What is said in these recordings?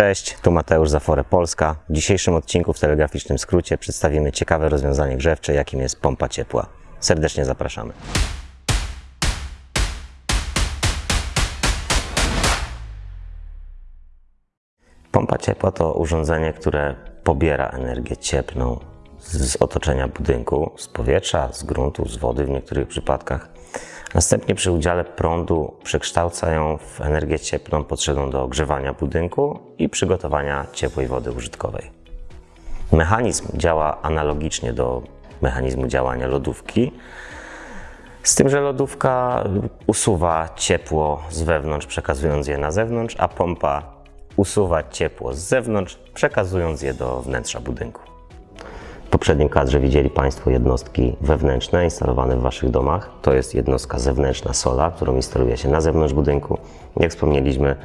Cześć, tu Mateusz Zafore Polska. W dzisiejszym odcinku w telegraficznym skrócie przedstawimy ciekawe rozwiązanie grzewcze, jakim jest pompa ciepła. Serdecznie zapraszamy. Pompa ciepła to urządzenie, które pobiera energię cieplną z otoczenia budynku, z powietrza, z gruntu, z wody w niektórych przypadkach. Następnie przy udziale prądu przekształca ją w energię cieplną potrzebną do ogrzewania budynku i przygotowania ciepłej wody użytkowej. Mechanizm działa analogicznie do mechanizmu działania lodówki, z tym, że lodówka usuwa ciepło z wewnątrz, przekazując je na zewnątrz, a pompa usuwa ciepło z zewnątrz, przekazując je do wnętrza budynku. Poprzednim kadrze widzieli Państwo jednostki wewnętrzne instalowane w Waszych domach. To jest jednostka zewnętrzna sola, którą instaluje się na zewnątrz budynku. Jak wspomnieliśmy,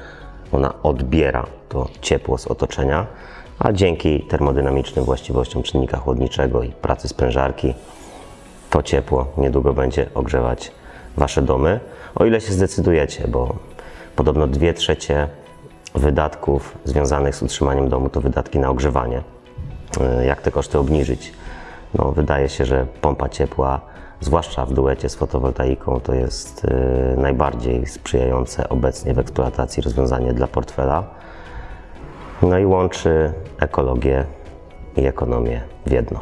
ona odbiera to ciepło z otoczenia, a dzięki termodynamicznym właściwościom czynnika chłodniczego i pracy sprężarki to ciepło niedługo będzie ogrzewać Wasze domy, o ile się zdecydujecie, bo podobno 2 trzecie wydatków związanych z utrzymaniem domu to wydatki na ogrzewanie. Y, Jak te koszty obniżyć? No, wydaje się, że pompa ciepła, zwłaszcza w duecie z fotowoltaiką, to jest y, najbardziej sprzyjające obecnie w eksploatacji rozwiązanie dla portfela. No i łączy ekologię i ekonomię w jedno.